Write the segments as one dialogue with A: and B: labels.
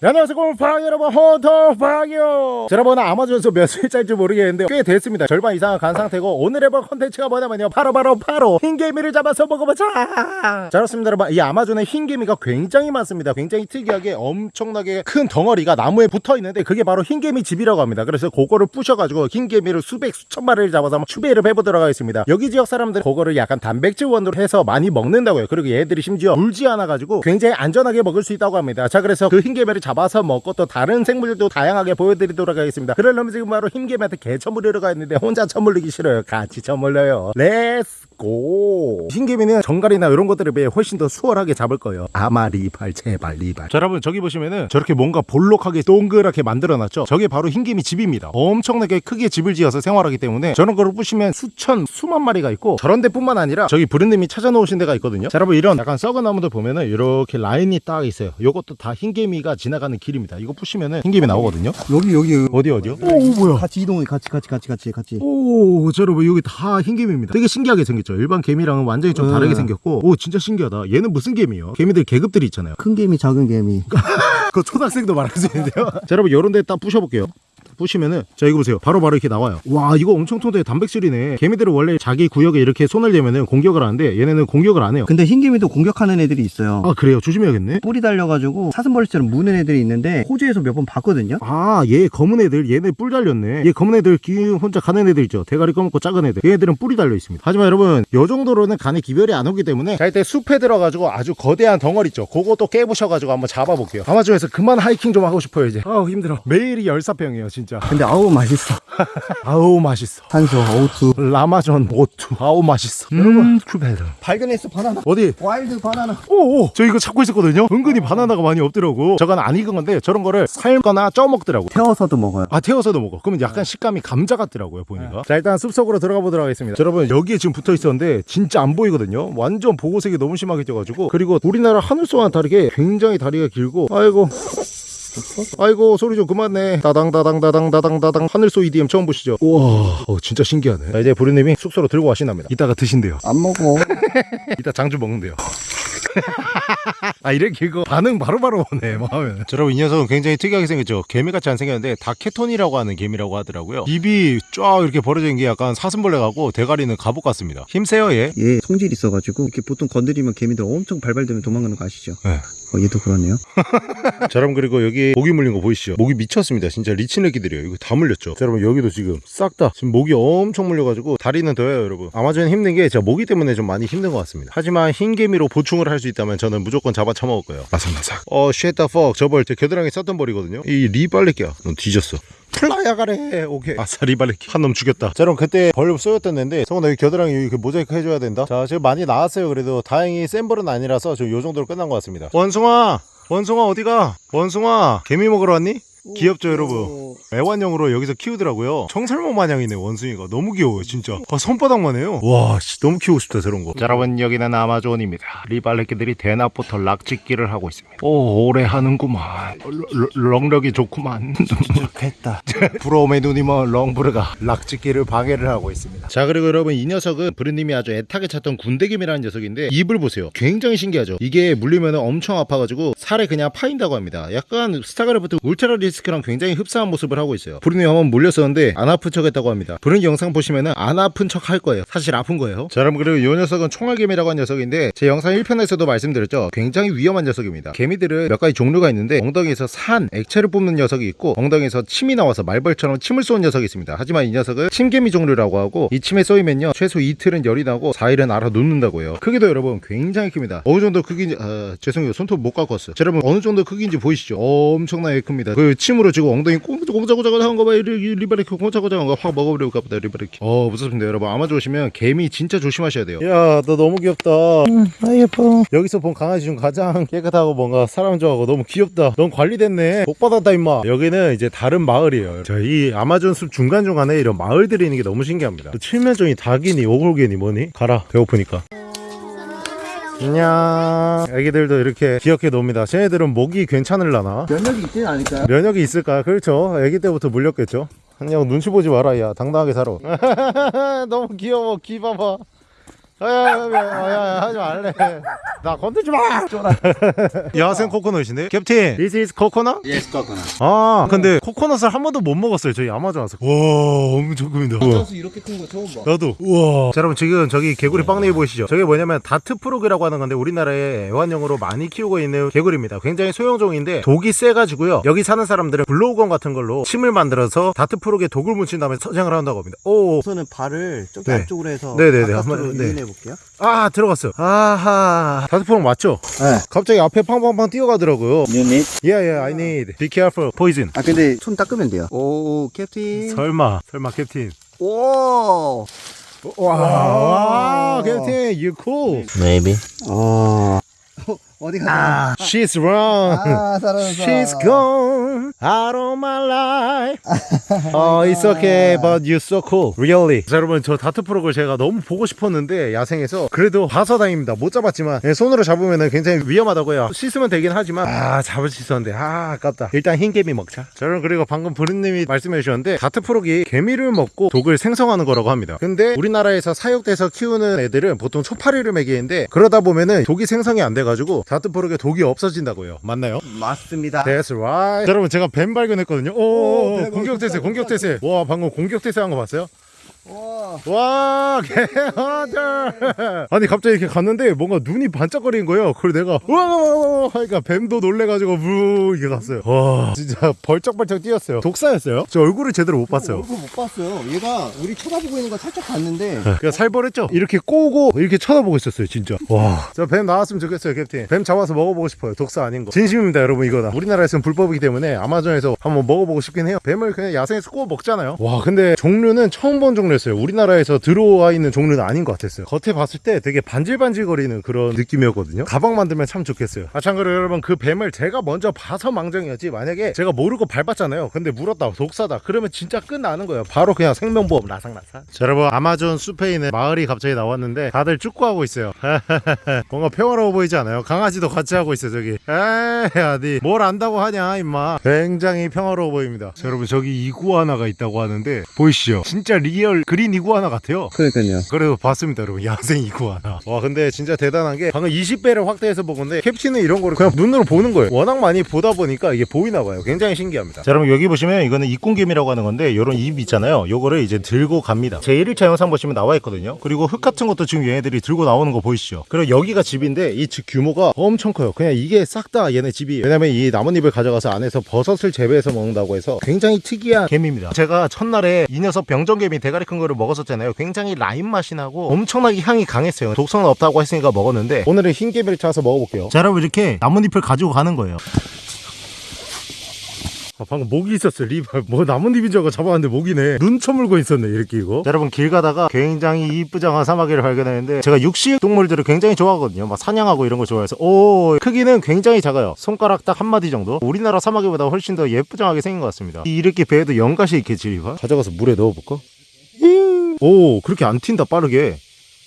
A: 네, 안녕하세요. 곰팡 여러분 호토팡이요 자, 여러분 아마존에서 며칠째인지 모르겠는데 꽤 됐습니다. 절반 이상은 간 상태고 오늘 해볼 컨텐츠가 뭐냐면요. 바로 바로 바로 흰개미를 잡아서 먹어보자. 자 그렇습니다 여러분. 이 아마존에 흰개미가 굉장히 많습니다. 굉장히 특이하게 엄청나게 큰 덩어리가 나무에 붙어있는데 그게 바로 흰개미 집이라고 합니다. 그래서 그거를 부셔가지고 흰개미를 수백 수천 마리를 잡아서 한번 추배를 해보도록 하겠습니다. 여기 지역 사람들은 그거를 약간 단백질 원으로 해서 많이 먹는다고요. 그리고 얘들이 심지어 물지 않아가지고 굉장히 안전하게 먹을 수 있다고 합니다. 자 그래서 그 흰개미를 잡아서 먹고 또 다른 생물들도 다양하게 보여드리도록 하겠습니다. 그러려면 지금 바로 흰개미한테 개 처물리러 가 있는데 혼자 처물리기 싫어요. 같이 처물려요. Let's go 흰개미는 정갈이나 이런 것들에 비해 훨씬 더 수월하게 잡을 거예요. 아마 리발 제발 리발. 자 여러분 저기 보시면은 저렇게 뭔가 볼록하게 동그랗게 만들어놨죠? 저게 바로 흰개미 집입니다. 엄청나게 크게 집을 지어서 생활하기 때문에 저런 거를 부시면 수천 수만 마리가 있고 저런 데뿐만 아니라 저기 브랜님이 찾아놓으신 데가 있거든요? 자 여러분 이런 약간 썩은 나무들 보면은 이렇게 라인이 딱 있어요. 요것도 다 흰개미가 지나가는 길입니다. 이거 부시면은 흰개미 나오거든요?
B: 여기 여기.
A: 어디 어디요? 오 뭐야?
B: 같이 이동해 같이 같이 같이 같이 같이.
A: 오, 저 여러분 여기 다 흰개미입니다. 되게 신기하게 생겼죠. 일반 개미랑은 완전히 좀
B: 네.
A: 다르게 생겼고, 오 진짜 신기하다. 얘는 무슨 개미요? 개미들 계급들이 있잖아요.
B: 큰 개미 작은 개미
A: 그거 초등학생도 말할 수 있는데요. 자 여러분 요런 데 딱 부셔볼게요. 부시면은 자 이거 보세요. 바로 바로 이렇게 나와요. 와 이거 엄청 통통해. 단백질이네. 개미들은 원래 자기 구역에 이렇게 손을 대면은 공격을 하는데 얘네는 공격을 안 해요.
B: 근데 흰 개미도 공격하는 애들이 있어요.
A: 아 그래요? 조심해야겠네.
B: 뿔이 달려가지고 사슴벌레처럼 무는 애들이 있는데 호주에서 몇 번 봤거든요.
A: 아 얘 검은 애들 얘네 뿔 달렸네. 얘 검은 애들 기 혼자 가는 애들 있죠? 대가리 검고 작은 애들. 얘네들은 뿔이 달려 있습니다. 하지만 여러분 요 정도로는 간에 기별이 안 오기 때문에 자 이때 숲에 들어가지고 아주 거대한 덩어리 있죠? 그것도 깨부셔가지고 한번 잡아볼게요. 아마존에서 그만 하이킹 좀 하고 싶어요 이제. 아우 힘들어. 매일이 열사병이에요 진짜
B: 근데 아우 맛있어.
A: 아우 맛있어.
B: 산소 O2.
A: 아마존 O2 아우 맛있어. 여러분. 큐베르
B: 발견했어 바나나.
A: 어디?
B: wild 바나나.
A: 오오. 저 이거 찾고 있었거든요. 은근히 바나나가 많이 없더라고. 저건 안 익은 건데 저런 거를 삶거나 쪄 먹더라고.
B: 태워서도 먹어요.
A: 아 태워서도 먹어. 그러면 약간 식감이 감자 같더라고요 보니까. 자 일단 숲속으로 들어가 보도록 하겠습니다. 자, 여러분 여기에 지금 붙어 있었는데 진짜 안 보이거든요. 완전 보호색이 너무 심하게 쪄가지고. 그리고 우리나라 하늘소와는 다르게 굉장히 다리가 길고 아이고 아이고 소리 좀 그만내 다당 다당 다당 다당 다당. 하늘소 EDM 처음 보시죠? 우와 어, 진짜 신기하네. 자 이제 부르님이 숙소로 들고 가신답니다. 이따가 드신대요.
B: 안 먹어.
A: 이따 장주 먹는데요. 아 이렇게 이거 반응 바로바로 오네 뭐 하면 자, 여러분 이 녀석은 굉장히 특이하게 생겼죠. 개미같이 안 생겼는데 다케톤이라고 하는 개미라고 하더라고요. 입이 쫙 이렇게 벌어진 게 약간 사슴벌레 같고 대가리는 갑옷 같습니다. 힘세요 얘?
B: 얘 성질 있어가지고 이렇게 보통 건드리면 개미들 엄청 발발되면 도망가는 거 아시죠?
A: 네.
B: 어, 얘도 그러네요.
A: 자 여러분 그리고 여기 모기 물린 거 보이시죠? 목이 미쳤습니다. 진짜 리치네기들이에요. 이거 다 물렸죠? 자 여러분 여기도 지금 싹 다. 지금 목이 엄청 물려가지고 다리는 더해요 여러분. 아마존 힘든 게 제가 모기 때문에 좀 많이 힘든 것 같습니다. 하지만 흰개미로 보충을 할 수 있다면 저는 무조건 잡아 처먹을 거예요. 마삭마삭. 어 쉣다 퍽 저벌 제 겨드랑이 썼던 벌이거든요. 이 리발레끼야. 넌 뒤졌어 플라야 가래. 오케이. 아싸 리발레끼 한놈 죽였다. 자 여러분 그때 벌 쏘였던 애인데 성훈아 여기 겨드랑이 여기 그 모자이크 해줘야 된다. 자 지금 많이 나왔어요. 그래도 다행히 센 벌은 아니라서 지금 요 정도로 끝난 것 같습니다. 원숭아! 원숭아 어디가? 원숭아! 개미 먹으러 왔니? 귀엽죠 여러분? 애완용으로 여기서 키우더라고요. 청설모 마냥이네 원숭이가. 너무 귀여워요 진짜. 아, 손바닥만 해요. 와 씨, 너무 키우고 싶다 저런 거. 자, 여러분 여기는 아마존입니다. 리발레끼들이 대낮부터 락짓기를 하고 있습니다. 오 오래 하는구만. 렁럭이 좋구만.
B: 좋겠다.
A: 부러움의 눈이 먼 렁브르가 락짓기를 방해를 하고 있습니다. 자 그리고 여러분 이 녀석은 브르님이 아주 애타게 찾던 군대개미라는 녀석인데 입을 보세요. 굉장히 신기하죠? 이게 물리면 엄청 아파가지고 살에 그냥 파인다고 합니다. 약간 스타크래프트 울트라리스크랑 굉장히 흡사한 모습을 하고 있어요. 브르님 한번 물렸었는데 안 아픈 척 했다고 합니다. 브르님 영상 보시면은 안 아픈 척 할 거예요. 사실 아픈 거예요. 자 여러분 그리고 이 녀석은 총알개미라고 하는 녀석인데 제 영상 1편에서도 말씀드렸죠. 굉장히 위험한 녀석입니다. 개미들은 몇 가지 종류가 있는데 엉덩이에서 산 액체를 뿜는 녀석이 있고 엉덩이에서 침이 나와서 말벌처럼 침을 쏘는 녀석이 있습니다. 하지만 이 녀석은 침개미 종류라고 하고 이 침에 쏘이면요 최소 이틀은 열이 나고 4일은 앓아 눕는다고 해요. 크기도 여러분 굉장히 큽니다. 어느 정도 크기인지 아, 죄송해요. 손톱 못 왔어요. 자, 여러분 어느 정도 크기인지 보이시죠? 엄청나게 큽니다. 그 침으로 지금 엉덩이 꽁자꽁자꽁자 하는 거봐 리바레키 꽁자꽁자 한거 확 먹어버릴까 보다 리바레키 어 무섭습니다 여러분 아마존 오시면 개미 진짜 조심하셔야 돼요 야 너 너무 귀엽다
B: 아 예뻐
A: 여기서 본 강아지 중 가장 깨끗하고 뭔가 사람 좋아하고 너무 귀엽다. 넌 관리됐네. 복 받았다 임마. 여기는 이제 다른 마을이에요. 자, 이 아마존 숲 중간중간에 이런 마을들이 있는 게 너무 신기합니다. 또 칠면종이 닭이니 오골개니 뭐니? 가라. 배고프니까. 안녕. 애기들도 이렇게 귀엽게 놉니다. 쟤네들은 목이 괜찮을라나?
B: 면역이 있지 않을까요?
A: 면역이 있을까? 그렇죠. 애기 때부터 물렸겠죠. 안녕 눈치 보지 마라 야 당당하게 살아 너무 귀여워 귀 봐봐 야야야야 하지 말래 나 건들지 마 야생 코코넛이네 캡틴 This is coconut?
C: Yes, coconut.
A: 아 근데 코코넛을 한 번도 못 먹었어요 저희 아마존 와서 와 엄청 큽니다 우와.
C: 소스 이렇게 큰 거 처음 봐.
A: 나도 우와 자 여러분 지금 저기 개구리 빵내기 보이시죠 저게 뭐냐면 다트 프로그라고 하는 건데 우리나라에 애완용으로 많이 키우고 있는 개구리입니다 굉장히 소형종인데 독이 세가지고요 여기 사는 사람들은 blowgun 같은 걸로 침을 만들어서 dart frog에 독을 묻힌 다음에 사냥을 한다고 합니다 오.
B: 우선은 발을 좀
A: 네.
B: 안쪽으로 해서
A: 네네네,
B: 바깥으로
A: 한번, 네.
B: 유인해 볼게요.
A: 아 들어갔어 아하 dart frog 맞죠?
B: 네.
A: 갑자기 앞에 팡팡팡 뛰어가더라고요
B: You need?
A: Yeah yeah I need Be careful poison
B: 아 근데 손 닦으면 돼요. 오 캡틴.
A: 설마 설마 캡틴
B: 오.
A: 와, 와 captain you cool
C: Maybe.
B: 어. 어디 가?
A: She's wrong
B: 아 살아났어.
A: She's gone out of my life. 어, it's okay, but you're so cool. Really. 자, 여러분, 저 다트 프로그를 제가 너무 보고 싶었는데, 야생에서. 그래도 봐서 다행입니다. 못 잡았지만, 예, 손으로 잡으면 굉장히 위험하다고요. 씻으면 되긴 하지만, 아, 잡을 수 있었는데, 아, 아깝다. 일단 흰개미 먹자. 자, 여러분, 그리고 방금 브루님이 말씀해 주셨는데, 다트 프로기 개미를 먹고 독을 생성하는 거라고 합니다. 근데 우리나라에서 사육돼서 키우는 애들은 보통 초파리를 먹이는데, 그러다 보면은 독이 생성이 안 돼가지고, 다트 프로기에 독이 없어진다고요. 맞나요?
B: 맞습니다.
A: That's right. 자, 여러분 제가 뱀 발견했거든요. 오,
B: 오, 뱀
A: 공격 태세, 공격 태세. 와, 방금 공격 태세 한 거 봤어요?
B: 와.
A: 와, 개하들. 아니 갑자기 이렇게 갔는데 뭔가 눈이 반짝거리는 거예요. 그걸 내가 와 하니까 뱀도 놀래가지고 무 이게 갔어요. 와, 진짜 벌쩍벌쩍 뛰었어요. 독사였어요? 저 얼굴을 제대로 못 봤어요.
B: 얼굴 못 봤어요. 얘가 우리 쳐다보고 있는 거 살짝 봤는데
A: 그냥 살벌했죠? 이렇게 꼬고 이렇게 쳐다보고 있었어요, 진짜. 와. 저 뱀 나왔으면 좋겠어요, 캡틴. 뱀 잡아서 먹어보고 싶어요. 독사 아닌 거. 진심입니다, 여러분, 이거다. 우리나라에서는 불법이기 때문에 아마존에서 한번 먹어보고 싶긴 해요. 뱀을 그냥 야생에서 구워 먹잖아요. 와, 근데 종류는 처음 본 종류 였어요. 우리나라에서 들어와 있는 종류는 아닌 것 같았어요. 겉에 봤을 때 되게 반질반질거리는 그런 느낌이었거든요. 가방 만들면 참 좋겠어요. 아, 참고로 여러분, 그 뱀을 제가 먼저 봐서 망정이었지. 만약에 제가 모르고 밟았잖아요. 근데 물었다, 독사다. 그러면 진짜 끝나는 거예요. 바로 그냥 생명보험 라삼라삼. 자, 여러분, 아마존 숲에 있는 마을이 갑자기 나왔는데 다들 축구하고 있어요. 뭔가 평화로워 보이지 않아요? 강아지도 같이 하고 있어요, 저기. 에이, 아니, 뭘 안다고 하냐, 임마. 굉장히 평화로워 보입니다. 자, 여러분, 저기 이구아나가 있다고 하는데, 보이시죠? 진짜 real green 이구아나 같아요.
B: 그러니까요.
A: 그래도 봤습니다 여러분. 야생 이구아나. 와 근데 진짜 대단한 게 방금 20배를 확대해서 본 건데 캡틴은 이런 거를 그냥 눈으로 보는 거예요. 워낙 많이 보다 보니까 이게 보이나 봐요. 굉장히 신기합니다. 자 여러분 여기 보시면 이거는 잎꾼개미라고 하는 건데 요런 잎 있잖아요. 요거를 이제 들고 갑니다. 제 1일차 영상 보시면 나와 있거든요. 그리고 흙 같은 것도 지금 얘네들이 들고 나오는 거 보이시죠? 그리고 여기가 집인데 이 집 규모가 엄청 커요. 그냥 이게 싹 다 얘네 집이 왜냐면 이 나뭇잎을 가져가서 안에서 버섯을 재배해서 먹는다고 해서 굉장히 특이한 개미입니다. 제가 첫날에 이 녀석 병정개미 대가리 큰 거를 먹었었잖아요. 굉장히 라임 맛이 나고 엄청나게 향이 강했어요. 독성은 없다고 했으니까 먹었는데 오늘은 흰개미를 찾아서 먹어볼게요. 자 여러분 이렇게 나뭇잎을 가지고 가는 거예요. 아, 방금 모기 있었어요. 리발 뭐 나뭇잎인 줄 알고 잡아왔는데 모기네. 눈 쳐물고 있었네 이렇게 이거. 자, 여러분 길 가다가 굉장히 이쁘장한 사마귀를 발견했는데 제가 육식 동물들을 굉장히 좋아하거든요. 막 사냥하고 이런 거 좋아해서. 오 크기는 굉장히 작아요. 손가락 딱 한 마디 정도? 우리나라 사마귀보다 훨씬 더 예쁘장하게 생긴 것 같습니다. 이- 이렇게 배에도 연가시 있겠지 리발 가져가서 물에 넣어볼까? 오 그렇게 안 튄다 빠르게.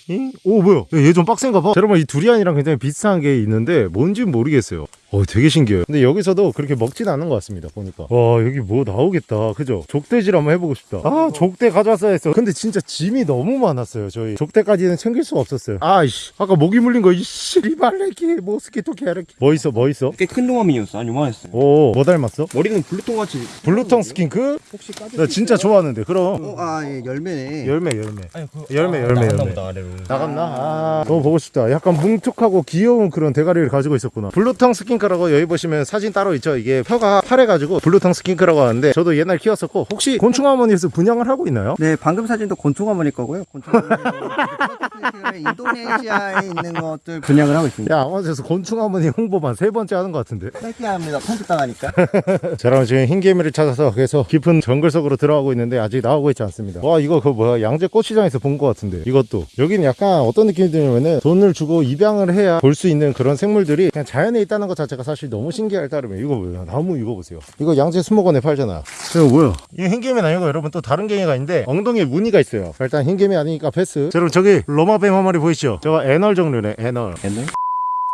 A: 잉? 오 뭐야? 얘 좀 빡센가 봐. 자, 여러분 이 두리안이랑 굉장히 비슷한 게 있는데 뭔지 모르겠어요 어 되게 신기해요 근데 여기서도 그렇게 먹진 않는 것 같습니다 보니까 와 여기 뭐 나오겠다 그죠 족대질 한번 해보고 싶다 아 족대 가져왔어야 했어 근데 진짜 짐이 너무 많았어요 저희 족대까지는 챙길 수가 없었어요 아이씨 아까 모기 물린 거 이 씨 리발레키 모스키토 캐르키 뭐 있어 뭐 있어
C: 꽤 큰 동화민이었어. 한 요만했어요.
A: 오뭐 닮았어?
C: 머리는 블루통 같이.
A: Blue tongue skink?
B: 혹시 까지?
A: 나 진짜 좋아하는데 그럼
B: 어, 아, 예, 열매네.
A: 열매 열매
C: 아니, 그,
A: 열매, 열매,
C: 나갔나
A: 열매.
C: 보다, 아래로.
A: 나갔나? 아, 너무 보고 싶다. 약간 뭉툭하고 귀여운 그런 대가리를 가지고 있었구나. Blue tongue skink라고 여기 보시면 사진 따로 있죠. 이게 혀가 파래가지고 blue tongue skink라고 하는데 저도 옛날 키웠었고 혹시 곤충어머니에서 분양을 하고 있나요?
B: 네, 방금 사진도 곤충어머니 거고요. 곤충어머니 인도네시아에 있는 것들 분양을 하고 있습니다.
A: 야, 아마존에서 곤충어머니 홍보만 세 번째 하는 것 같은데.
B: 셀피합니다. 편집 당하니까.
A: 자, 그럼 지금 흰 개미를 찾아서 그래서 깊은 정글 속으로 들어가고 있는데 아직 나오고 있지 않습니다. 와, 이거 그 뭐야 양재 꽃시장에서 본 것 같은데 이것도 여기는 약간 어떤 느낌이 드냐면은 돈을 주고 입양을 해야 볼 수 있는 그런 생물들이 그냥 자연에 있다는 것 자체 가 사실 너무 신기할 따름에 이거 뭐야 나무 이거 보세요. 이거 양재 수목원에 팔잖아. 이거 뭐야? 이거 흰개미는 아니고 여러분 또 다른 개미가 있는데 엉덩이에 무늬가 있어요. 일단 흰개미 아니니까 패스. 자, 여러분 저기 로마뱀 한 마리 보이시죠? 저거 애널 종류네 애널.
C: 옛날?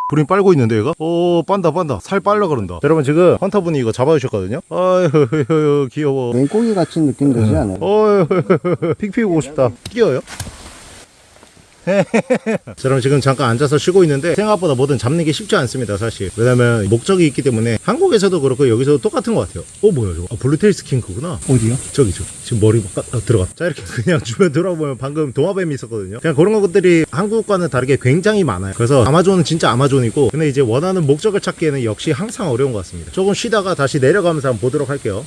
A: 불이 빨고 있는데 얘가? 오 빤다 빤다 살 빨라 그런다 여러분 지금 헌터분이 이거 잡아주셨거든요 어휴 귀여워
B: 맹꽁이 같은 느낌 들지 않아요?
A: 어휴 픽픽 오고 싶다 끼어요? 자, 그럼 지금 잠깐 앉아서 쉬고 있는데 생각보다 뭐든 잡는 게 쉽지 않습니다 사실. 왜냐면 목적이 있기 때문에 한국에서도 그렇고 여기서도 똑같은 것 같아요. 어 뭐야 저거. 아, blue tail skink구나.
B: 어디요?
A: 저기 저 지금 머리 막 아, 들어가 자 이렇게 그냥 주변 돌아보면 방금 도마뱀이 있었거든요. 그냥 그런 것들이 한국과는 다르게 굉장히 많아요. 그래서 아마존은 진짜 아마존이고 근데 이제 원하는 목적을 찾기에는 역시 항상 어려운 것 같습니다. 조금 쉬다가 다시 내려가면서 한번 보도록 할게요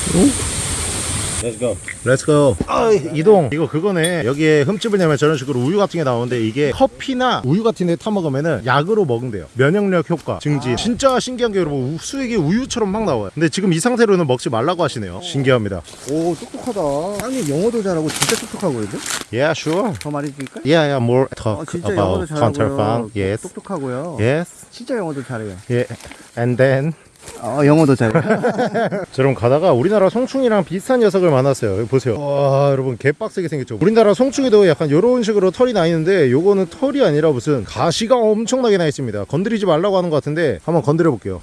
C: Let's go.
A: Let's go 아, 이동. 이거 그거네. 여기에 흠집을 내면 저런 식으로 우유 같은 게 나오는데 이게 커피나 우유 같은 데 타먹으면은 약으로 먹는대요. 면역력 효과 증진 진짜 신기한 게 여러분 우- 수액이 우유처럼 막 나와요. 근데 지금 이 상태로는 먹지 말라고 하시네요. 신기합니다.
B: 오 똑똑하다. 형님 영어도 잘하고 진짜 똑똑하거든요
A: Yeah sure.
B: 더 말해줄까?
A: Yeah yeah more
B: 어,
A: talk
B: 진짜 영어도
A: about
B: 잘하고요.
A: farm Yes.
B: 똑똑하고요.
A: Yes.
B: 진짜 영어도 잘해요.
A: Yeah. And then
B: 어 영어도 잘해요
A: 저럼 가다가 우리나라 송충이랑 비슷한 녀석을 만났어요. 보세요. 와, 여러분 개빡세게 생겼죠. 우리나라 송충이도 약간 이런 식으로 털이 나 있는데 요거는 털이 아니라 무슨 가시가 엄청나게 나 있습니다. 건드리지 말라고 하는 것 같은데 한번 건드려 볼게요.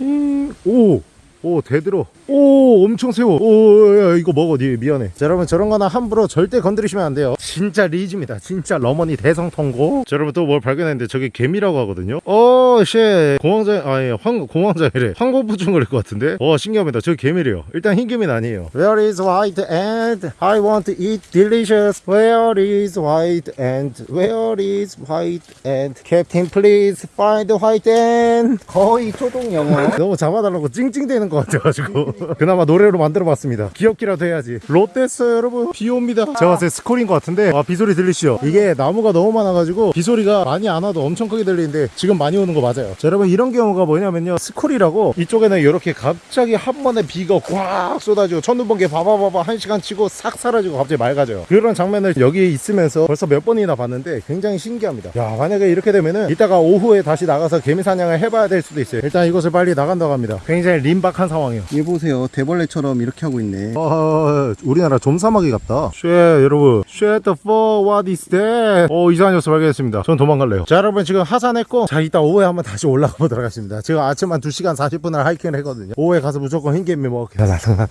A: 음, 오. 오 대들어 오 엄청 세워. 오 야, 이거 먹어. 니 미안해. 자 여러분 저런 거나 함부로 절대 건드리시면 안 돼요. 진짜 리즈입니다. 진짜 너머니 대성통곡. 자 여러분 또 뭘 발견했는데 저게 개미라고 하거든요. Oh shit. 공황장 아예 환 공황장애래. 환공포증 걸릴 것 같은데? 어 신기합니다. 저 개미래요. 일단 흰 개미는 아니에요. Where is white ant? I want to eat delicious? Where is white ant? Where is white ant? Captain please find white ant
B: 거의 초등 영어.
A: 너무 잡아달라고 찡찡대는 것 같아가지고. 그나마 노래로 만들어봤습니다. 귀엽기라도 해야지. 롯데스 여러분 비 옵니다. 제가 봤을 때 스콜인 것 같은데. 아 비소리 들리시죠? 이게 나무가 너무 많아가지고 비소리가 많이 안 와도 엄청 크게 들리는데 지금 많이 오는 거 맞아요. 자 여러분 이런 경우가 뭐냐면요. 스콜이라고 이쪽에는 이렇게 갑자기 한 번에 비가 꽉 쏟아지고 천둥번개 바바바바 한 시간 치고 싹 사라지고 갑자기 맑아져요. 그런 장면을 여기 있으면서 벌써 몇 번이나 봤는데 굉장히 신기합니다. 야 만약에 이렇게 되면은 이따가 오후에 다시 나가서 개미 사냥을 해봐야 될 수도 있어요. 일단 이것을 빨리 나간다고 합니다. 굉장히 긴박한 상황이에요
B: 얘 보세요 대벌레처럼 이렇게 하고 있네
A: 어, 우리나라 좀사마귀 같다. Shit, 여러분. Shut the fuck, what is that? 어, 이상한 녀석 발견했습니다. 전 도망갈래요. 자, 여러분, 지금 하산했고, 자, 이따 오후에 한번 다시 올라가 보도록 하겠습니다. 지금 아침 한 2시간 40분을 하이킹을 했거든요. 오후에 가서 무조건 흰개미 먹을게요. 나나나나.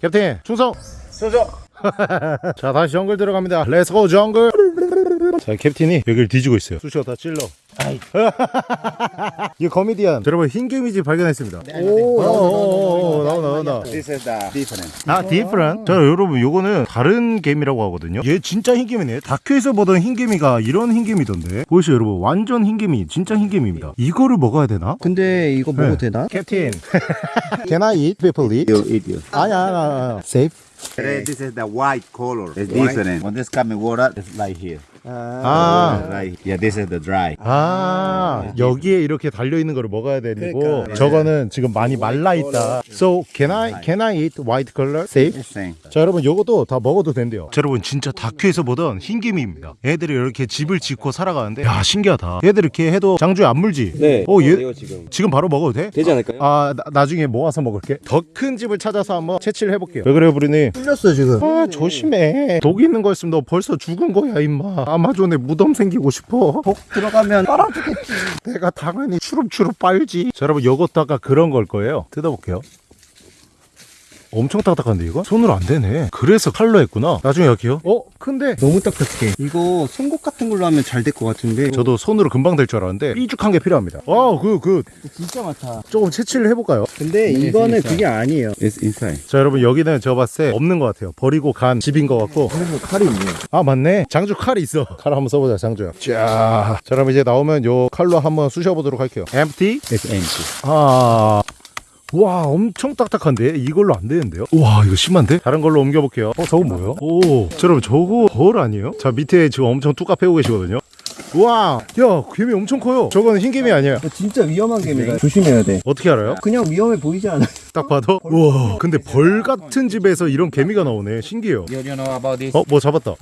A: 캡틴, 충성!
C: 소저.
A: 자, 다시 정글 들어갑니다. Let's go, 정글! 자, 캡틴이 여기를 뒤지고 있어요. 쑤셔 다 찔러. 아이. 이 거미디언. 자, 여러분, 흰 개미집 발견했습니다. 오, 오, 오, 오, 나온다, 나온다.
C: This is the different.
A: 아, different? 자, 여러분, 요거는 다른 개미라고 하거든요. 얘 진짜 흰 개미네. 다큐에서 보던 흰 개미가 이런 흰 개미던데. 보이시죠, 여러분? 완전 흰 개미, 진짜 흰 개미입니다. 이거를 먹어야 되나?
B: 근데 이거 먹어도
A: 네.
B: 되나?
A: 캡틴. Can I eat people eat?
C: You eat you.
A: 아니야, 아니야, 아니야. Safe?
C: This is the white color. It's different. When this coming water, it's like here.
A: 아.
C: Right. Yeah, this is the dry.
A: 아, 여기에 이렇게 달려 있는 거를 먹어야 되고,
B: 그러니까.
A: 저거는 지금 많이 말라 있다. So, can I, can I eat white color? Safe?
C: Same.
A: 자 여러분 요것도 다 먹어도 된대요 자 여러분 진짜 다큐에서 보던 흰개미입니다 얘들이 이렇게 집을 짓고 살아가는데 야 신기하다 얘들 이렇게 해도 장주에 안 물지?
D: 네.
A: 어, 얘
D: 돼요, 지금.
A: 지금 바로 먹어도 돼?
D: 되지 않을까요?
A: 아 나, 나중에 모아서 먹을게 더 큰 집을 찾아서 한번 채취를 해볼게요 왜 그래요 부리니?
B: 풀렸어 지금
A: 아 조심해 독 있는 거였으면 너 벌써 죽은 거야 임마 아마존에 무덤 생기고 싶어.
B: 독 들어가면 빨아주겠지.
A: 내가 당연히 추룩추룩 빨지. 자 여러분 요것도 아까 그런 걸 거예요. 뜯어볼게요 엄청 딱딱한데 이거? 손으로 안 되네. 그래서 칼로 했구나. 나중에 여기요. 어? 큰데?
B: 너무 딱딱해. 이거 송곳 같은 걸로 하면 잘 될 것 같은데.
A: 저도 손으로 금방 될 줄 알았는데 삐죽한 게 필요합니다. 와그 그.
B: 진짜 많다.
A: 조금 채취를 해볼까요?
B: 근데 이거는 그게 아니에요.
C: It's inside.
A: 자 여러분 여기는 제가 봤을 때 없는 것 같아요. 버리고 간 집인 것 같고.
B: 그래서 칼이 있네.
A: 아 맞네. 장주 칼이 있어. 칼 한번 써보자 장주야. 자, 자 그럼 이제 나오면 요 칼로 한번 쑤셔보도록 할게요. Empty.
C: It's empty.
A: 아. 와 엄청 딱딱한데? 이걸로 안 되는데요? 와 이거 심한데? 다른 걸로 옮겨볼게요. 어 저거 뭐예요? 오 자, 여러분 저거 벌 아니에요? 자 밑에 지금 엄청 뚜까 패고 계시거든요. 와 야 개미 엄청 커요. 저거는 흰개미 아니야
B: 이거 진짜 위험한 개미다 조심해야 돼.
A: 어떻게 알아요?
B: 그냥 위험해 보이지 않아
A: 딱 봐도? 우와 근데 벌 같은 집에서 이런 개미가 나오네. 신기해요? 어 뭐 잡았다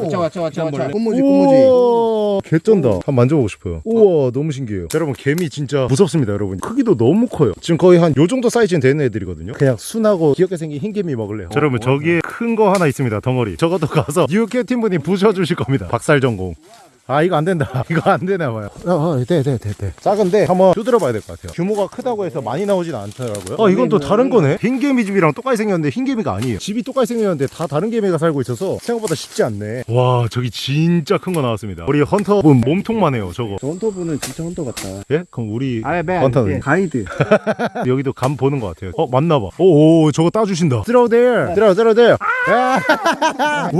D: watch out, watch out.
B: 꽃무지 꽃무지
A: 개쩐다. 한번 만져보고 싶어요. 우와, 너무 신기해요. 자, 여러분, 개미 진짜 무섭습니다, 여러분. 크기도 너무 커요. 지금 거의 한 요 정도 사이즈는 되는 애들이거든요. 그냥 순하고 귀엽게 생긴 흰개미 먹을래요. 자, 여러분, 저기에 큰 거 하나 있습니다, 덩어리. 저것도 가서 뉴캐 팀분이 부셔주실 겁니다. 박살 전공. 아 이거 안 된다 이거 안 되나 봐요 어돼돼돼돼 작은데 한번 두드려 봐야 될 것 같아요 규모가 크다고 해서 많이 나오진 않더라고요 어 이건 또 다른 거네 흰 개미 집이랑 똑같이 생겼는데 흰 개미가 아니에요 집이 똑같이 생겼는데 다 다른 개미가 살고 있어서 생각보다 쉽지 않네 와 저기 진짜 큰 거 나왔습니다 우리 헌터분 몸통만 해요 저거
B: 저 헌터분은 진짜 헌터 같다.
A: 예? 그럼 우리
B: 아, 네,
A: 헌터는
B: 가이드.
A: 여기도 감 보는 것 같아요. 어 맞나봐. 오오 저거 따주신다. Throw there. Throw throw there.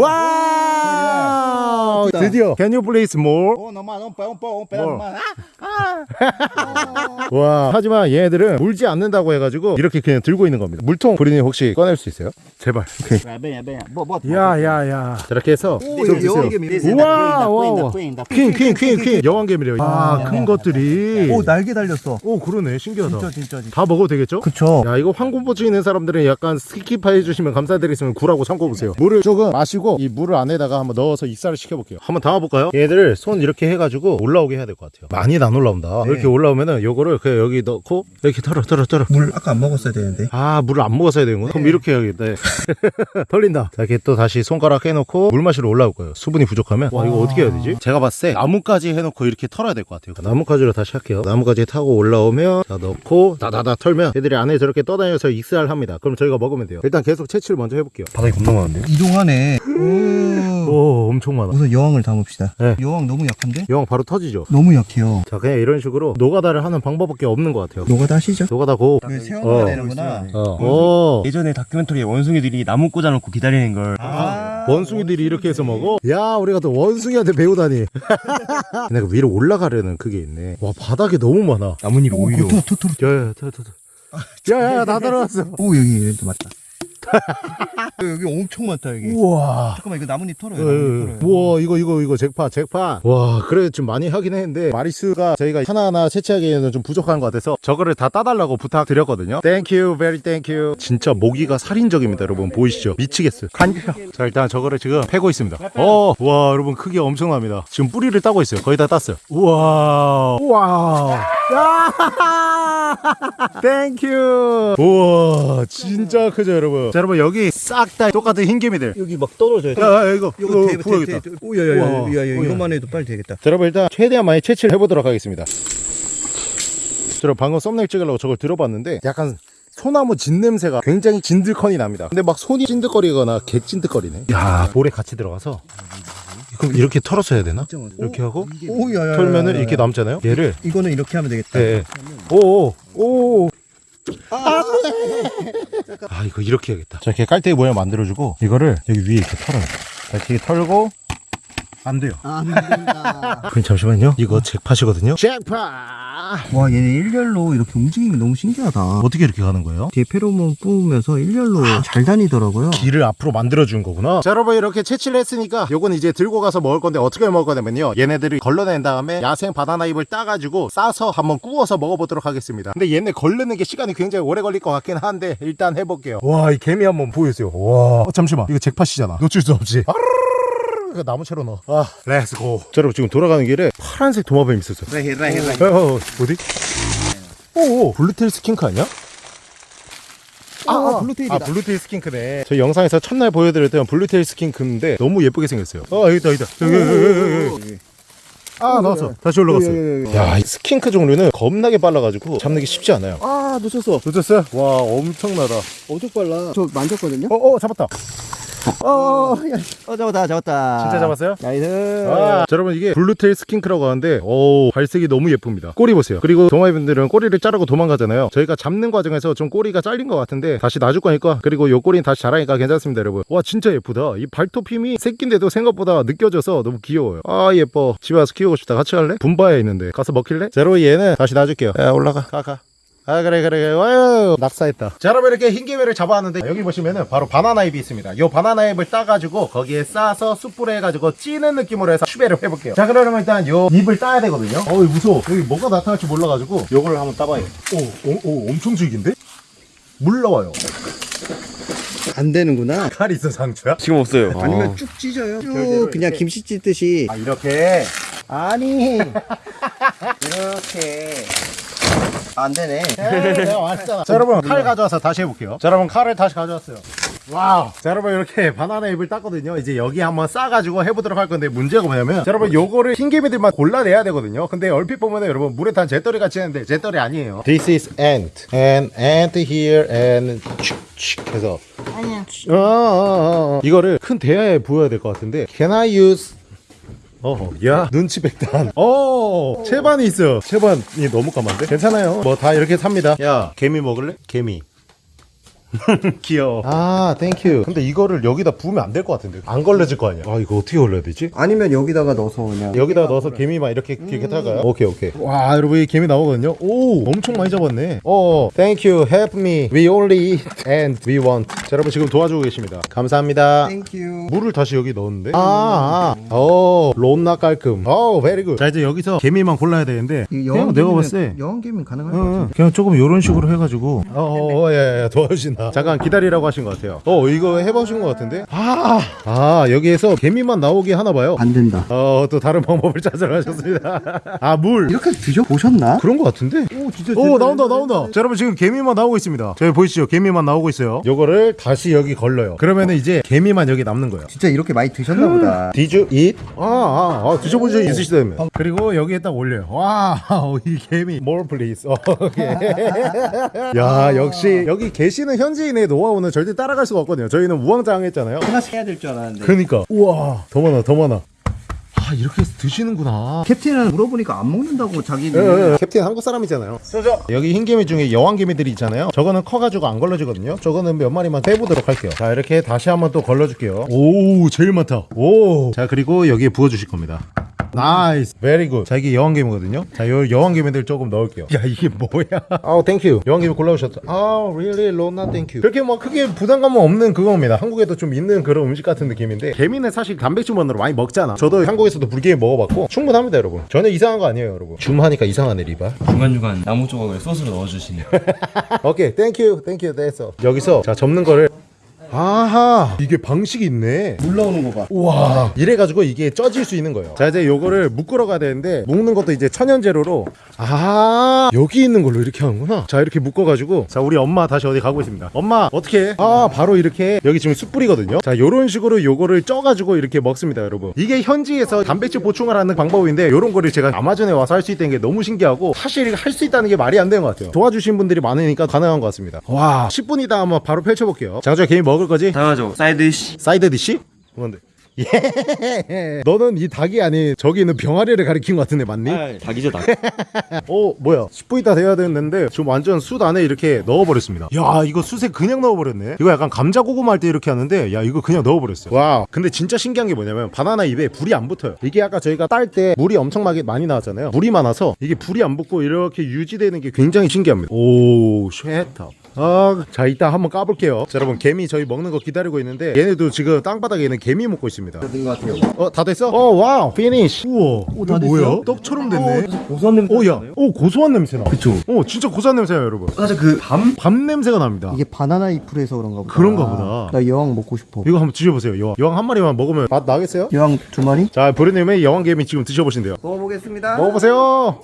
A: 와. 드디어. Can you please more?
C: Oh, no más, un, pe- un, po- un
A: More.
C: pedazo más.
A: 와. 하지만 얘네들은 물지 않는다고 해가지고 이렇게 그냥 들고 있는 겁니다. 물통 브리님 혹시 꺼낼 수 있어요? 제발. 야야야. 이렇게 해서
B: 오,
A: 좀.
B: 여왕개미.
C: This is the
A: 우와, 우와,
C: queen, the queen, the
A: 퀸, 퀸, 퀸, 퀸. 여왕개미래요. 아, 큰 것들이.
B: 오, 날개 달렸어.
A: 오, 그러네. 신기하다.
B: 진짜, 진짜, 진짜.
A: 다 먹어도 되겠죠?
B: 그쵸.
A: 야 이거 황금보치 있는 사람들은 약간 skip 해 주시면 감사드리겠습니다 굴하고 참고 보세요 물을 조금 마시고 이 물을 안에다가 한번 넣어서 익사를 시켜볼게요 한번 담아볼까요? 얘들을 손 이렇게 해가지고 올라오게 해야 될 것 같아요. 많이 안 올라온다. 이렇게 올라오면은 요거를 그냥 여기 넣고 이렇게 털어 털어 털어.
B: 물 아까 안 먹었어야 되는데.
A: 아 물을 안 먹었어야 되는구나. 그럼 이렇게 해야겠다. 털린다. 자 이렇게 또 다시 손가락 해놓고 물 마시러 올라올 거예요. 수분이 부족하면. 와 이거 어떻게 해야 되지? 제가 봤을 때 나뭇가지 해놓고 이렇게 털어야 될 것 같아요. 나뭇가지로 다시 할게요. 나뭇가지 타고 올라오면 자 넣고 다다다 털면 애들이 안에 저렇게 떠다녀서 익사를 합니다. 그럼 저희가 먹으면 돼요. 일단 계속 채취를 먼저 해볼게요. 바닥이 겁나 많은데?
B: 이동하네. 오.
A: 오 엄청 많아.
B: 우선 여왕을 담읍시다.
A: 네.
B: 여왕 너무 약한데?
A: 여왕 바로 터지죠
B: 너무 약해요.
A: 자 그냥 이런 식으로 노가다를 하는 방법밖에 없는 것 같아요
B: 노가다 하시죠.
A: 노가다 go
B: 그 세워놔야
A: 어.
B: 되는구나.
A: 어. 오.
E: 예전에 다큐멘터리에 원숭이들이 나무 꽂아놓고 기다리는 걸
B: 아.
A: 원숭이들이 이렇게 해서 먹어? 야 우리가 또 원숭이한테 배우다니 근데 그 위로 올라가려는 그게 있네 와 바닥에 너무 많아
E: 나뭇잎 오히려
B: 토, 토, 토.
A: 야야야 야야야 다 들어왔어
B: 오, 여기, 여기 맞다. 여기 엄청 많다, 여기.
A: 우와.
B: 잠깐만, 이거 나뭇잎 털어요.
A: 예,
B: 나뭇잎
A: 예.
B: 털어요.
A: 우와 이거 이거 이거 잭팟 잭팟 와 그래 좀 많이 하긴 했는데 마리수가 저희가 하나하나 채취하기에는 좀 부족한 것 같아서 저거를 다 따달라고 부탁드렸거든요. Thank you very thank you 진짜 모기가 살인적입니다 여러분. 보이시죠? 미치겠어요. 자 일단 저거를 지금 패고 있습니다. 어와 여러분 크기 엄청납니다. 지금 뿌리를 따고 있어요. 거의 다 땄어요. 우와. 우와 thank you 우와 진짜 크죠 여러분 자 여러분 여기 싹 다 똑같은 흰개미들
B: 여기 막 떨어져요.
A: 야, 야 이거
B: 이거
A: 부어야겠다
B: 대, 대, 오, 야, 야, 야,
A: 우와.
B: 야, 야,
A: 우와.
B: 이것만 해도 빨리 되겠다.
A: 자, 여러분 일단 최대한 많이 채취를 해보도록 하겠습니다. 저 방금 썸네일 찍으려고 저걸 들어봤는데 약간 소나무 진 냄새가 굉장히 진들컨이 납니다. 근데 막 손이 찐득거리거나 개 찐득거리네. 야 볼에 같이 들어가서 그럼 이렇게 털어서 해야 되나? 이렇게 하고
B: 오, 야, 야, 야,
A: 털면은
B: 야, 야.
A: 이렇게 남잖아요. 얘를
B: 이거는 이렇게 하면 되겠다.
A: 네. 오오 오. 아, 아 이거 이렇게 해야겠다. 자 이렇게 깔때기 모양 만들어주고 이거를 여기 위에 이렇게 털어요. 자, 이렇게 털고 안 돼요.
B: 안 된다.
A: 그럼 잠시만요. 이거 잭팟이거든요. 잭팟.
B: 와, 얘네 일렬로 이렇게 게 너무 신기하다.
A: 어떻게 이렇게 가는 거예요?
B: 뒤에 페로몬 뿜으면서 일렬로 잘 다니더라고요.
A: 길을 앞으로 만들어 준 거구나. 자, 여러분 이렇게 채취를 했으니까 요건 이제 들고 가서 먹을 건데 어떻게 먹을 거냐면요. 얘네들이 걸러낸 다음에 야생 바나나 잎을 따가지고 싸서 한번 구워서 먹어보도록 하겠습니다. 근데 얘네 걸르는 게 시간이 굉장히 오래 걸릴 것 같긴 한데 일단 해볼게요. 와, 이 개미 한번 보여주세요. 와, 어, 잠시만. 이거 잭팟이잖아. 놓칠 수 없지. 이 거 나무채로 넣어. 아, let's go. 자, 여러분 지금 돌아가는 길에 파란색 도마뱀 있었어요.
C: Right here, right here, right here.
A: 어, 어, 어디? 오, 오, blue tail skink 아니야?
B: 아, blue tail이다.
A: 아 blue tail skink네 저희 영상에서 첫날 보여드렸던 blue tail skink인데 너무 예쁘게 생겼어요 아 여기다 여기다 여기, 여기. 아 나왔어 다시 올라갔어 야 이 skink 종류는 겁나게 빨라가지고 잡는 게 쉽지 않아요
B: 아, 놓쳤어.
A: 놓쳤어요? 와 엄청나다
B: 엄청 빨라. 저 만졌거든요?
A: 어어 잡았다
B: 어, 야. 어, 잡았다, 잡았다.
A: 진짜 잡았어요?
B: nice.
A: 아, 자, 여러분 이게 blue tail skink라고 하는데 오 발색이 너무 예쁩니다 꼬리 보세요 그리고 도마뱀들은 꼬리를 자르고 도망가잖아요 저희가 잡는 과정에서 좀 꼬리가 잘린 것 같은데 다시 놔줄 거니까 그리고 요 꼬리는 다시 자라니까 괜찮습니다 여러분 와 진짜 예쁘다 이 발톱 힘이 새끼인데도 생각보다 느껴져서 너무 귀여워요 아 예뻐 집에 와서 키우고 싶다 같이 갈래? 분바에 있는데 가서 먹힐래? 자 여러분 얘는 다시 놔줄게요 야 올라가 가가 아 그래 그래 그래 와유 낙사했다 자 여러분 이렇게 흰개미를 잡아왔는데 여기 보시면은 바로 바나나 잎이 있습니다 요 바나나 잎을 따가지고 거기에 싸서 숯불에 해가지고 찌는 느낌으로 해서 추배를 해볼게요 자 그러면 일단 요 잎을 따야 되거든요 어이 무서워 여기 뭐가 나타날지 몰라가지고 요거를 한번 따봐요 오, 오, 오 엄청 질긴데? 물 나와요
B: 안 되는구나.
A: 칼 있어 상추야?
E: 지금 없어요
B: 아니면 쭉 찢어요. 쭉 그냥
A: 이렇게.
B: 김치 찢듯이.
A: 아 이렇게
B: 아니. 이렇게. 안 되네.
A: 에이, 내가 왔잖아 자 여러분 칼 가져와서 다시 해볼게요 자 여러분 칼을 다시 가져왔어요 Wow. 자, 여러분, 이렇게 바나나 잎을 땄거든요. 이제 여기 한번 싸가지고 해보도록 할 건데, 문제가 뭐냐면, 자, 여러분, 요거를 흰개미들만 골라내야 되거든요. 근데 얼핏 보면은 여러분, 물에 탄 재떨이 같이 하는데, 재떨이 아니에요. This is ant. And ant here and 해서. 아니야. 어, 어, 어, 어. 이거를 큰 대야에 부어야 될 것 같은데, can I use 어, 야, 눈치 백단. 어, 채반이 있어. 채반이 너무 까만데? 괜찮아요. 뭐 다 이렇게 삽니다. 야, 개미 먹을래? 개미. 귀여워. 아, thank you. 근데 이거를 여기다 부으면 안 될 것 같은데. 안 걸러질 거 아니야. 아, 이거 어떻게 걸러야 되지?
B: 아니면 여기다가 넣어서 그냥
A: 여기다 넣어서 개미만 이렇게 이렇게 털까요? 오케이 오케이. 와 여러분 이 개미 나오거든요. 오 엄청 많이 잡았네. 어, thank you, help me. We only eat and we want. 자 여러분 지금 도와주고 계십니다. 감사합니다.
B: Thank you
A: 물을 다시 여기 넣었는데 아, 아. 오 존나 깔끔 오 very good 자 이제 여기서 개미만 골라야 되는데 그냥 내가 봤을 때
B: 여왕개미는 가능할 것
A: 응,
B: 같은데
A: 응. 그냥 조금 이런 식으로 해가지고 어어 예, 예, 도와주신다 잠깐 기다리라고 하신 것 같아요. 어 이거 해보신 것 같은데? 아, 아 여기에서 개미만 나오게 하나 봐요.
B: 안 된다.
A: 어 또 다른 방법을 찾으러 가셨습니다. 아 물.
B: 이렇게 드셔보셨나?
A: 그런 것 같은데?
B: 오 진짜
A: 오 나온다 나온다. 자 여러분 지금 개미만 나오고 있습니다. 저기 보이시죠? 개미만 나오고 있어요. 요거를 다시 여기 걸러요. 그러면은 이제 개미만 여기 남는 거예요.
B: 진짜 이렇게 많이 드셨나 보다.
A: Did you eat? 아, 아, 아 드셔본 적이 있으시다면 그리고 여기에 딱 올려요. Wow 이 개미. More please. 어, 오케이. 야 역시 여기 계시는 현지인의 노하우는 절대 따라갈 수가 없거든요 저희는 우왕좌왕했잖아요
B: 하나씩 해야 될 줄 알았는데
A: 그러니까 우와 더 많아 더 많아 아 이렇게 해서 드시는구나
B: 캡틴은 물어보니까 안 먹는다고 자기는
A: 예, 예. 캡틴 한국 사람이잖아요. 여기 흰개미 중에 여왕개미들이 있잖아요. 저거는 커가지고 안 걸러지거든요. 저거는 몇 마리만 빼보도록 할게요. 자 이렇게 다시 한번 또 걸러줄게요. 오 제일 많다. 오. 자 그리고 여기에 부어주실 겁니다. nice very good. 자 이게 여왕개미거든요. 자 요 여왕개미들 조금 넣을게요. 야 이게 뭐야? 아우 thank you. 여왕개미 골라오셨다. 아 really 로나 thank you. 그렇게 뭐 크게 부담감은 없는 그겁니다. 한국에도 좀 있는 그런 음식 같은 느낌인데 개미는 사실 단백질만으로 많이 먹잖아. 저도 한국에서도 불개미 먹어봤고 충분합니다 여러분. 전혀 이상한 거 아니에요 여러분. 줌하니까 이상하네 리바.
E: 중간중간 나무 조각을 소스로 넣어주시네요.
A: 오케이 thank you thank you 됐어 여기서 자 접는 거를 아하 이게 방식이 있네.
B: 물 넣는 거봐.
A: 우와. 이래가지고 이게 쪄질 수 있는 거예요. 자 이제 요거를 묶으러 가야 되는데 묶는 것도 이제 천연 재료로. 아 여기 있는 걸로 이렇게 하는구나. 자 이렇게 묶어가지고. 자 우리 엄마 다시 어디 가고 있습니다. 엄마 어떻게? 해? 아 바로 이렇게. 여기 지금 숯불이거든요. 자 요런 식으로 요거를 쪄가지고 이렇게 먹습니다 여러분. 이게 현지에서 단백질 보충을 하는 방법인데 요런 거를 제가 아마존에 와서 할 수 있다는 게 너무 신기하고 사실 할 수 있다는 게 말이 안 되는 것 같아요. 도와주신 분들이 많으니까 가능한 것 같습니다. 와 10분 있다 한번 바로 펼쳐볼게요. 장주야 개미 먹을 거지?
E: 당연하죠.
A: side dish. side dish? 뭔데? 예. 너는 이 닭이 아닌 저기 있는 병아리를 가리킨 것 같은데 맞니?
E: 아, 닭이죠 닭.
A: 어 뭐야 10분 있다 돼야 되는데 지금 완전 숯 안에 이렇게 넣어버렸습니다 야 이거 숯에 그냥 넣어버렸네 이거 약간 감자 고구마 할 때 이렇게 하는데 야 이거 그냥 넣어버렸어요 와 근데 진짜 신기한 게 뭐냐면 바나나 잎에 불이 안 붙어요 이게 아까 저희가 딸 때 물이 엄청나게 많이 나왔잖아요 물이 많아서 이게 불이 안 붙고 이렇게 유지되는 게 굉장히 신기합니다 오 쉐터 아, 자 이따 한번 까볼게요. 자, 여러분 개미 저희 먹는 거 기다리고 있는데 얘네도 지금 땅바닥에 있는 개미 먹고 있습니다.
B: 된것 같아요
A: 어, 다 됐어? 어, wow, finish. 우와, 이거 뭐야? 떡처럼 됐네.
E: 고소한 냄새.
A: 오, 야, 오 고소한 냄새 나. 그쵸. 오, 진짜 고소한 냄새야, 여러분.
E: 사실 그 밤
A: 밤 냄새가 납니다.
B: 이게 바나나 잎을 해서 그런가 보다
A: 그런가 보다.
B: 나 여왕 먹고 싶어
A: 이거 한번 드셔보세요. 여왕. 여왕 한 마리만 먹으면 맛 나겠어요?
B: 여왕 두 마리?
A: 자, 브루님의 여왕 개미 지금 드셔보신대요.
B: 먹어보겠습니다
A: 먹어보세요.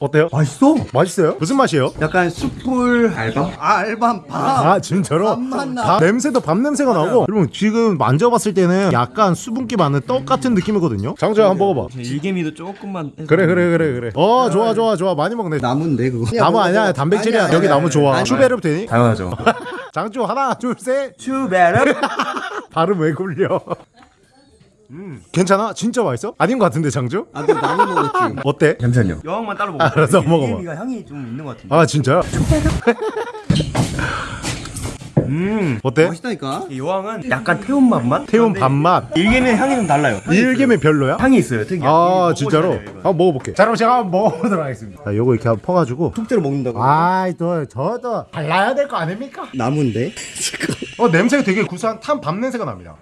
A: 어때요?
B: 맛있어
A: 맛있어요? 무슨 맛이에요?
B: 약간 숯불 알밤? 아 알밤
A: 밥아 진짜로?
B: 밥맛 나.
A: 밥 냄새도 밥 냄새가 나고 여러분 지금 만져봤을 때는 약간 수분기 많은 떡 같은 느낌이거든요 장조야 한번 먹어봐
E: 제 일개미도 조금만. 해서
A: 그래 그래 그래 그래 어 좋아 좋아 좋아 많이 먹네
B: 나무인데 그거
A: 나무 아니야 단백질이야
B: 아니야,
A: 여기
B: 아니야,
A: 나무 좋아
B: 아니야.
A: 추베르 되니?
E: 당연하죠.
A: 장조 하나 둘셋
E: 추베르.
A: 발음 왜 굴려 음 괜찮아? 진짜 맛있어? 아닌 것 같은데 장조?
B: 아너 나무 먹었지
A: 어때?
E: 잠시만요. 여왕만 따로 먹어.
A: 알았어, 먹어봐.
E: 일개미가 향이 좀 있는 것 같은데.
A: 아 진짜요? 음 어때?
B: 맛있다니까
E: 이 여왕은 약간 태운 맛만?
A: 태운 밥맛
E: 일개미는 향이 좀 달라요. 있어요.
A: 별로야?
E: 향이 있어요. 특이한.
A: 아 진짜로? 한번 먹어볼게 자 그럼 제가 한번 먹어보도록 하겠습니다 자 요거 이렇게 한번 퍼가지고
B: 통째로 먹는다고
A: 아이 또 저도 발라야 될 거 아닙니까?
B: 나무인데
A: 어 냄새가 되게 구수한 탄 밥 냄새가 납니다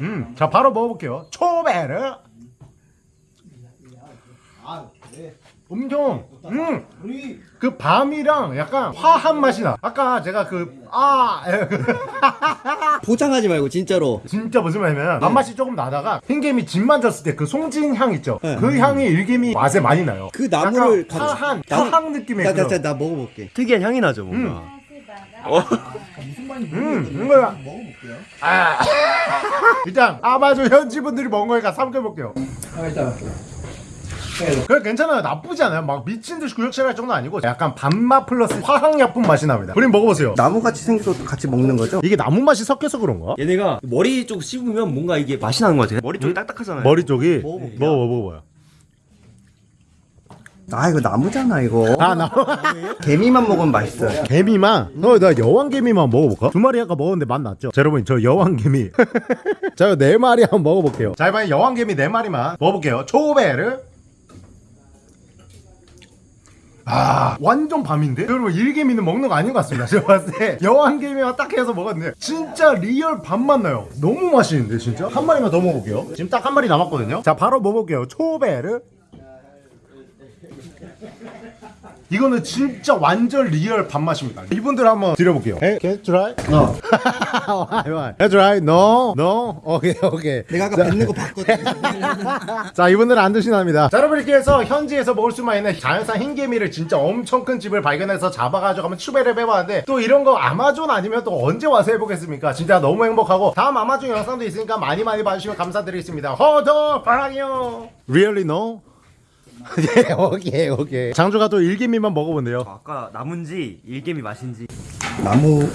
A: 음 자 바로 먹어볼게요. 초베르. 엄청 음 그 밤이랑 약간 화한 맛이 나 아까 제가 그 아
B: 포장하지 말고 진짜로.
A: 진짜 무슨 말이냐면 밥맛이 조금 나다가 흰개미 집 만졌을 때 그 송진 향 있죠?
B: 네.
A: 그 향이 일개미 맛에 많이 나요.
B: 그 나무를
A: 약간
B: 가져-
A: 화한
B: 나무-
A: 화한 느낌의
B: 나, 나,
A: 그런.
B: 나, 나 먹어볼게.
E: 특이한 향이 나죠 뭔가.
A: 음, 이거야. 먹어볼게요. 아, 일단 아마존 현지 분들이 먹은 거니까 삼켜볼게요. 그래 괜찮아요 나쁘지 않아요 막 미친 듯이 구역질할 정도 아니고 약간 밥맛 플러스 화학약품 맛이 납니다 우린 먹어보세요
B: 나무같이 생겨서 같이 먹는 거죠?
A: 이게 나무 맛이 섞여서 그런가?
E: 얘네가 머리 쪽 씹으면 뭔가 이게 맛이 나는 것 같아. 머리 쪽이 딱딱하잖아요.
A: 머리 쪽이
B: 먹어볼게요.
A: 먹어 먹어봐요
B: 아 이거 나무잖아 이거.
A: 아나
B: 개미만 먹으면 맛있어요.
A: 개미만 어나 여왕 개미만 먹어볼까? 두 마리 아까 먹었는데 맛 났죠? 자 여러분 저 여왕 개미 자 네 마리 한번 먹어볼게요 자 이번엔 여왕 개미 네 마리만 먹어볼게요 초베르 아 완전 밤인데? 여러분 일개미는 먹는 거 아닌 것 같습니다 제가 봤을 때 여왕개미만 딱 해서 먹었는데 진짜 real 밤맛 나요 너무 맛있는데 진짜? 한 마리만 더 먹어볼게요 지금 딱 한 마리 남았거든요 자 바로 먹어볼게요 초베르 이거는 진짜 완전 real 밤맛입니다 이분들 한번 드려볼게요 Hey, can you try?
B: 어.
A: Can you try? No? No? 오케이 오케이
B: 내가 아까 뱉는 거 봤거든.
A: 자 이분들은 안 드시납니다 자 여러분 이렇게 해서 현지에서 먹을 수만 있는 자연산 흰개미를 진짜 엄청 큰 집을 발견해서 잡아가지고 한번 추배를 해봤는데 또 이런 거 아마존 아니면 또 언제 와서 해보겠습니까 진짜 너무 행복하고 다음 아마존 영상도 있으니까 많이 많이 봐주시면 감사드리겠습니다 허더 파랑이요 Really no? 예 오케이 오케이 장조가 또 일개미만 먹어본대요
E: 아까 나무인지 일개미 맛인지
B: 나무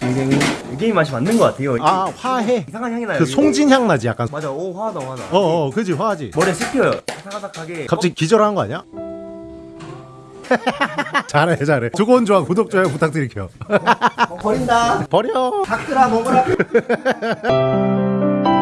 B: 굉장히
E: 일개미 맛이 맞는 것 같아요.
A: 아 화해
E: 이상한 향이 나요.
A: 그
E: 이거.
A: 송진 향 나지 약간
E: 맞아. 오 화하다 화하다.
A: 어 어 그지 화하지
E: 머리에 씹혀요. 사각사각하게.
A: 갑자기 기절한 거 아니야? 잘해 잘해 두고 좋아 구독 좋아요 부탁드릴게요
B: 버린다.
A: 버려
B: 닭들아 먹어라.